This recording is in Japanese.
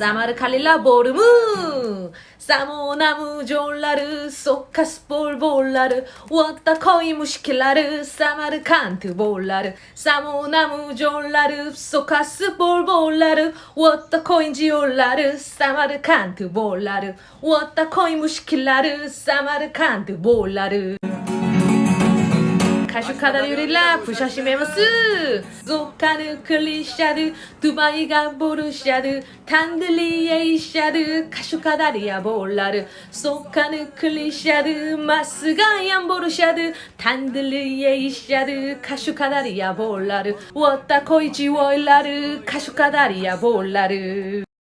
Samar kalila borumu. Samunamu jollaru Sokkas bolbollaru Vatta koymuş kilaru Samar kantı bollaru Samunamu jollaru Sokkas bolbollaru Vatta koyuncu yollaru Samar kantı bollaru Vatta koymuş kilaru Samar kantı bollaru 歌手カダルよりラップ写真めます。ゾカヌクリシャルドゥバイがボルシャルタンドリエイシャル歌手カダリやボラル。ソカヌクリシャルマスガヤンボルシャルタンドリエイシャル歌手カダリやボラル。ウォッタコイチウォイラル歌手カダリやボラル。